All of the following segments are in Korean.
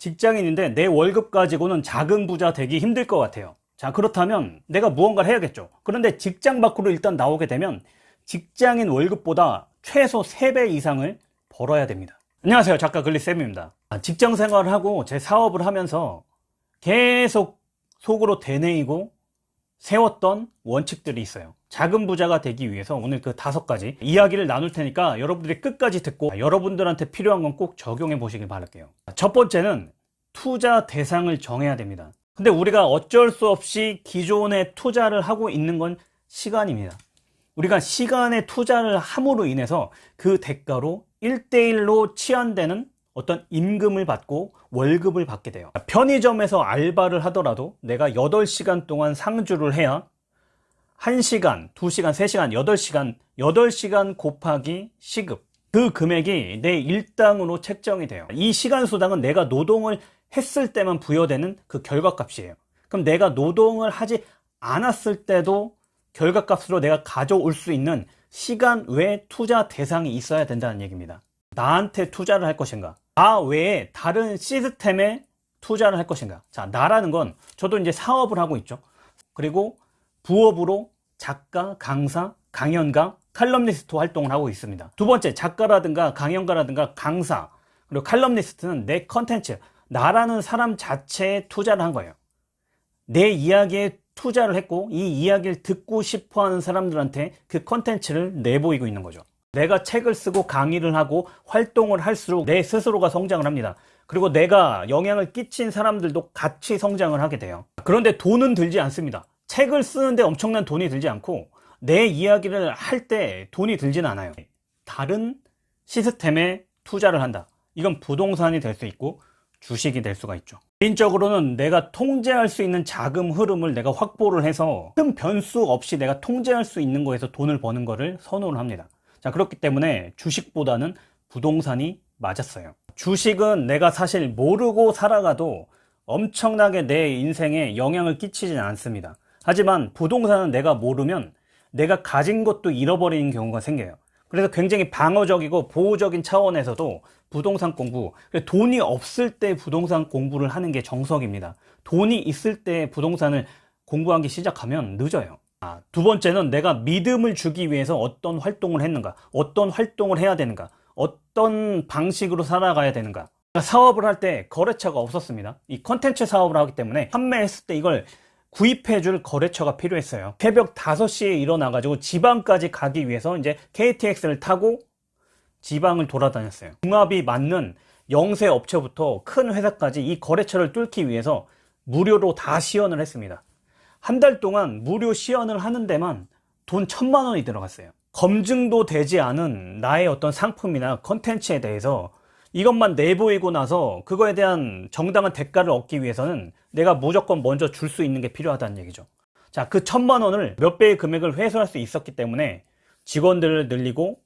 직장인인데 내 월급 가지고는 작은 부자 되기 힘들 것 같아요. 자 그렇다면 내가 무언가를 해야겠죠. 그런데 직장 밖으로 일단 나오게 되면 직장인 월급보다 최소 3배 이상을 벌어야 됩니다. 안녕하세요. 작가 글리쌤입니다. 아, 직장 생활을 하고 제 사업을 하면서 계속 속으로 되뇌이고 세웠던 원칙들이 있어요. 작은 부자가 되기 위해서 오늘 그 다섯 가지 이야기를 나눌 테니까 여러분들이 끝까지 듣고 여러분들한테 필요한 건 꼭 적용해 보시길 바랄게요. 첫 번째는 투자 대상을 정해야 됩니다. 근데 우리가 어쩔 수 없이 기존에 투자를 하고 있는 건 시간입니다. 우리가 시간에 투자를 함으로 인해서 그 대가로 1대1로 치환되는 어떤 임금을 받고 월급을 받게 돼요. 편의점에서 알바를 하더라도 내가 8시간 동안 상주를 해야 1시간, 2시간, 3시간, 8시간 8시간 곱하기 시급. 그 금액이 내 일당으로 책정이 돼요. 이 시간 수당은 내가 노동을 했을 때만 부여되는 그 결과값이에요. 그럼 내가 노동을 하지 않았을 때도 결과값으로 내가 가져올 수 있는 시간 외 투자 대상이 있어야 된다는 얘기입니다 나한테 투자를 할 것인가? 나 외에 다른 시스템에 투자를 할 것인가? 자 나라는 건 저도 이제 사업을 하고 있죠. 그리고 부업으로 작가, 강사, 강연가, 칼럼니스트 활동을 하고 있습니다. 두 번째 작가라든가 강연가라든가 강사 그리고 칼럼니스트는 내 컨텐츠 나라는 사람 자체에 투자를 한 거예요. 내 이야기에 투자를 했고 이 이야기를 듣고 싶어하는 사람들한테 그 컨텐츠를 내보이고 있는 거죠 내가 책을 쓰고 강의를 하고 활동을 할수록 내 스스로가 성장을 합니다. 그리고 내가 영향을 끼친 사람들도 같이 성장을 하게 돼요. 그런데 돈은 들지 않습니다. 책을 쓰는데 엄청난 돈이 들지 않고 내 이야기를 할 때 돈이 들진 않아요. 다른 시스템에 투자를 한다. 이건 부동산이 될 수 있고 주식이 될 수가 있죠. 개인적으로는 내가 통제할 수 있는 자금 흐름을 내가 확보를 해서 큰 변수 없이 내가 통제할 수 있는 거에서 돈을 버는 거를 선호를 합니다 자 그렇기 때문에 주식보다는 부동산이 맞았어요. 주식은 내가 사실 모르고 살아가도 엄청나게 내 인생에 영향을 끼치진 않습니다. 하지만 부동산은 내가 모르면 내가 가진 것도 잃어버리는 경우가 생겨요. 그래서 굉장히 방어적이고 보호적인 차원에서도 부동산 공부 돈이 없을 때 부동산 공부를 하는 게 정석입니다. 돈이 있을 때 부동산을 공부하기 시작하면 늦어요 아, 두 번째는 내가 믿음을 주기 위해서 어떤 활동을 했는가 어떤 활동을 해야 되는가 어떤 방식으로 살아가야 되는가. 사업을 할 때 거래처가 없었습니다. 이 컨텐츠 사업을 하기 때문에 판매했을 때 이걸 구입해 줄 거래처가 필요했어요. 새벽 5시에 일어나 가지고 지방까지 가기 위해서 이제 KTX를 타고 지방을 돌아다녔어요. 궁합이 맞는 영세 업체부터 큰 회사까지 이 거래처를 뚫기 위해서 무료로 다 시연을 했습니다 한 달 동안 무료 시연을 하는 데만 돈 천만 원이 들어갔어요. 검증도 되지 않은 나의 어떤 상품이나 컨텐츠에 대해서 이것만 내보이고 나서 그거에 대한 정당한 대가를 얻기 위해서는 내가 무조건 먼저 줄 수 있는 게 필요하다는 얘기죠. 자 그 천만 원을 몇 배의 금액을 회수할 수 있었기 때문에 직원들을 늘리고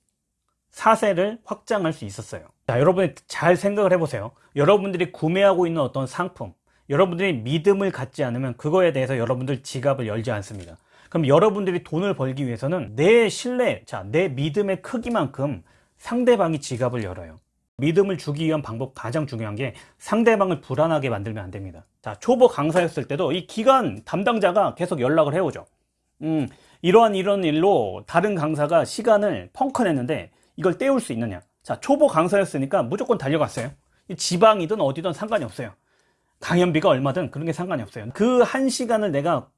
사세를 확장할 수 있었어요. 자 여러분이 잘 생각을 해보세요. 여러분들이 구매하고 있는 어떤 상품 여러분들이 믿음을 갖지 않으면 그거에 대해서 여러분들 지갑을 열지 않습니다. 그럼 여러분들이 돈을 벌기 위해서는 내 신뢰, 자, 내 믿음의 크기만큼 상대방이 지갑을 열어요. 믿음을 주기 위한 방법 가장 중요한 게 상대방을 불안하게 만들면 안 됩니다. 자 초보 강사였을 때도 이 기관 담당자가 계속 연락을 해오죠. 음, 이러한 이런 일로 다른 강사가 시간을 펑크 냈는데 이걸 때울 수 있느냐? 자 초보 강사였으니까 무조건 달려갔어요. 지방이든 어디든 상관이 없어요 강연비가 얼마든 그런 게 상관이 없어요. 그 한 시간을 내가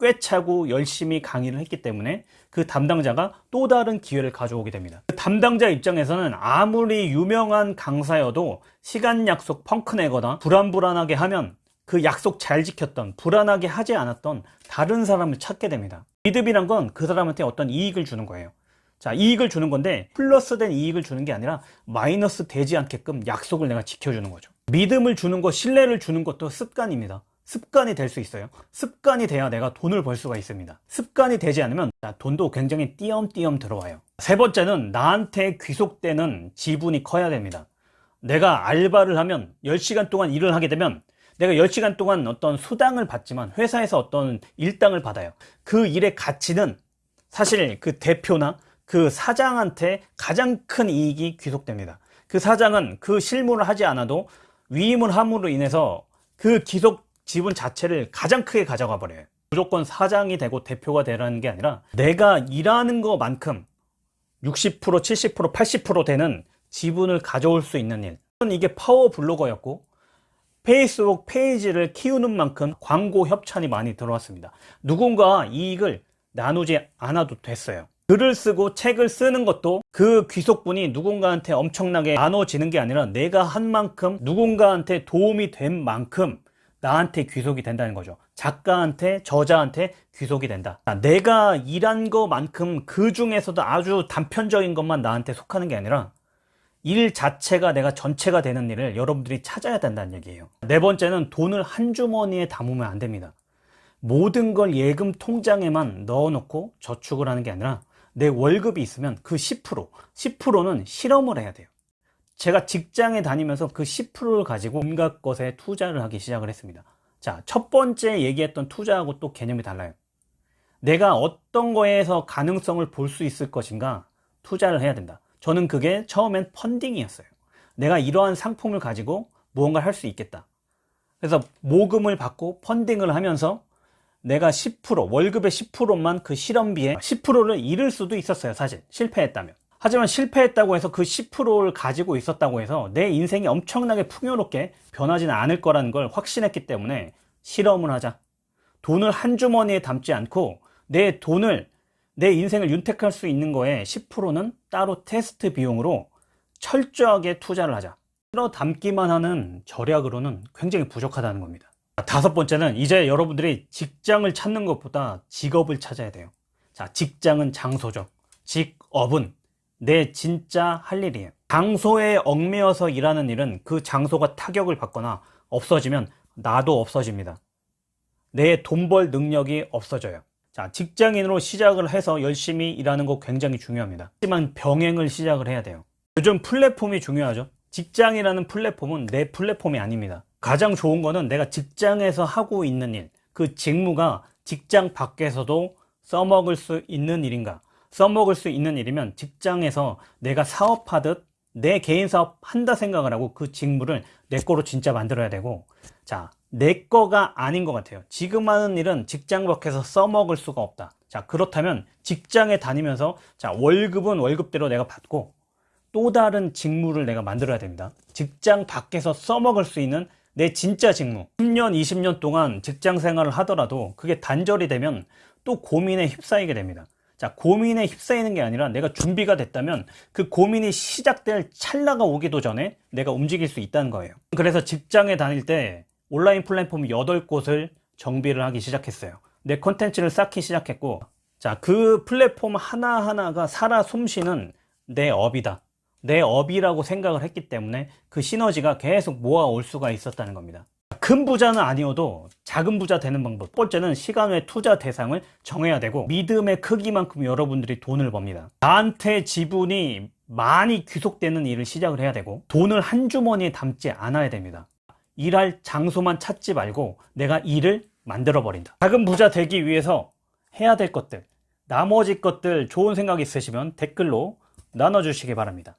꿰차고 열심히 강의를 했기 때문에 그 담당자가 또 다른 기회를 가져오게 됩니다. 그 담당자 입장에서는 아무리 유명한 강사여도 시간 약속 펑크 내거나 불안불안하게 하면 그 약속 잘 지켰던 불안하게 하지 않았던 다른 사람을 찾게 됩니다. 믿음이란 건 그 사람한테 어떤 이익을 주는 거예요 자 이익을 주는 건데 플러스 된 이익을 주는 게 아니라 마이너스 되지 않게끔 약속을 내가 지켜주는 거죠. 믿음을 주는 것 신뢰를 주는 것도 습관입니다. 습관이 될 수 있어요. 습관이 돼야 내가 돈을 벌 수가 있습니다. 습관이 되지 않으면 돈도 굉장히 띄엄띄엄 들어와요. 세 번째는 나한테 귀속되는 지분이 커야 됩니다. 내가 알바를 하면 10시간 동안 일을 하게 되면 내가 10시간 동안 어떤 수당을 받지만 회사에서 어떤 일당을 받아요. 그 일의 가치는 사실 그 대표나 그 사장한테 가장 큰 이익이 귀속됩니다 그 사장은 그 실무를 하지 않아도 위임을 함으로 인해서 그 기속 지분 자체를 가장 크게 가져가 버려요. 무조건 사장이 되고 대표가 되라는 게 아니라 내가 일하는 것만큼 60%, 70%, 80% 되는 지분을 가져올 수 있는 일. 이게 파워 블로거였고 페이스북 페이지를 키우는 만큼 광고 협찬이 많이 들어왔습니다. 누군가 이익을 나누지 않아도 됐어요. 글을 쓰고 책을 쓰는 것도 그 귀속분이 누군가한테 엄청나게 나눠지는 게 아니라 내가 한 만큼 누군가한테 도움이 된 만큼 나한테 귀속이 된다는 거죠. 작가한테, 저자한테 귀속이 된다. 내가 일한 것만큼 그 중에서도 아주 단편적인 것만 나한테 속하는 게 아니라 일 자체가 내가 전체가 되는 일을 여러분들이 찾아야 된다는 얘기예요. 네 번째는 돈을 한 주머니에 담으면 안 됩니다. 모든 걸 예금 통장에만 넣어놓고 저축을 하는 게 아니라 내 월급이 있으면 그 10%, 10%는 실험을 해야 돼요. 제가 직장에 다니면서 그 10%를 가지고 온갖 것에 투자를 하기 시작을 했습니다. 자, 첫 번째 얘기했던 투자하고 또 개념이 달라요. 내가 어떤 거에서 가능성을 볼 수 있을 것인가 투자를 해야 된다. 저는 그게 처음엔 펀딩이었어요. 내가 이러한 상품을 가지고 무언가를 할 수 있겠다. 그래서 모금을 받고 펀딩을 하면서 내가 10% 월급의 10%만 그 실험비에 10%를 잃을 수도 있었어요 사실. 실패했다면. 하지만 실패했다고 해서 그 10%를 가지고 있었다고 해서 내 인생이 엄청나게 풍요롭게 변하지는 않을 거라는 걸 확신했기 때문에 실험을 하자. 돈을 한 주머니에 담지 않고 내 돈을 내 인생을 윤택할 수 있는 거에 10%는 따로 테스트 비용으로 철저하게 투자를 하자. 끌어 담기만 하는 절약으로는 굉장히 부족하다는 겁니다 다섯 번째는 이제 여러분들이 직장을 찾는 것보다 직업을 찾아야 돼요. 자, 직장은 장소죠. 직업은 내 진짜 할 일이에요. 장소에 얽매여서 일하는 일은 그 장소가 타격을 받거나 없어지면 나도 없어집니다. 내 돈 벌 능력이 없어져요. 자, 직장인으로 시작을 해서 열심히 일하는 거 굉장히 중요합니다. 하지만 병행을 시작을 해야 돼요. 요즘 플랫폼이 중요하죠. 직장이라는 플랫폼은 내 플랫폼이 아닙니다. 가장 좋은 거는 내가 직장에서 하고 있는 일, 그 직무가 직장 밖에서도 써먹을 수 있는 일인가? 써먹을 수 있는 일이면 직장에서 내가 사업하듯 내 개인 사업 한다 생각을 하고 그 직무를 내 거로 진짜 만들어야 되고 자, 내 거가 아닌 것 같아요. 지금 하는 일은 직장 밖에서 써먹을 수가 없다. 자, 그렇다면 직장에 다니면서 자, 월급은 월급대로 내가 받고 또 다른 직무를 내가 만들어야 됩니다. 직장 밖에서 써먹을 수 있는 내 진짜 직무. 10년 20년 동안 직장 생활을 하더라도 그게 단절이 되면 또 고민에 휩싸이게 됩니다. 자 고민에 휩싸이는 게 아니라 내가 준비가 됐다면 그 고민이 시작될 찰나가 오기도 전에 내가 움직일 수 있다는 거예요. 그래서 직장에 다닐 때 온라인 플랫폼 8곳을 정비를 하기 시작했어요. 내 컨텐츠를 쌓기 시작했고 자 그 플랫폼 하나하나가 살아 숨쉬는 내 업이다 내 업이라고 생각을 했기 때문에 그 시너지가 계속 모아올 수가 있었다는 겁니다. 큰 부자는 아니어도 작은 부자 되는 방법. 첫 번째는 시간 외 투자 대상을 정해야 되고 믿음의 크기만큼 여러분들이 돈을 법니다. 나한테 지분이 많이 귀속되는 일을 시작을 해야 되고 돈을 한 주머니에 담지 않아야 됩니다. 일할 장소만 찾지 말고 내가 일을 만들어 버린다. 작은 부자 되기 위해서 해야 될 것들 나머지 것들 좋은 생각 있으시면 댓글로 나눠주시기 바랍니다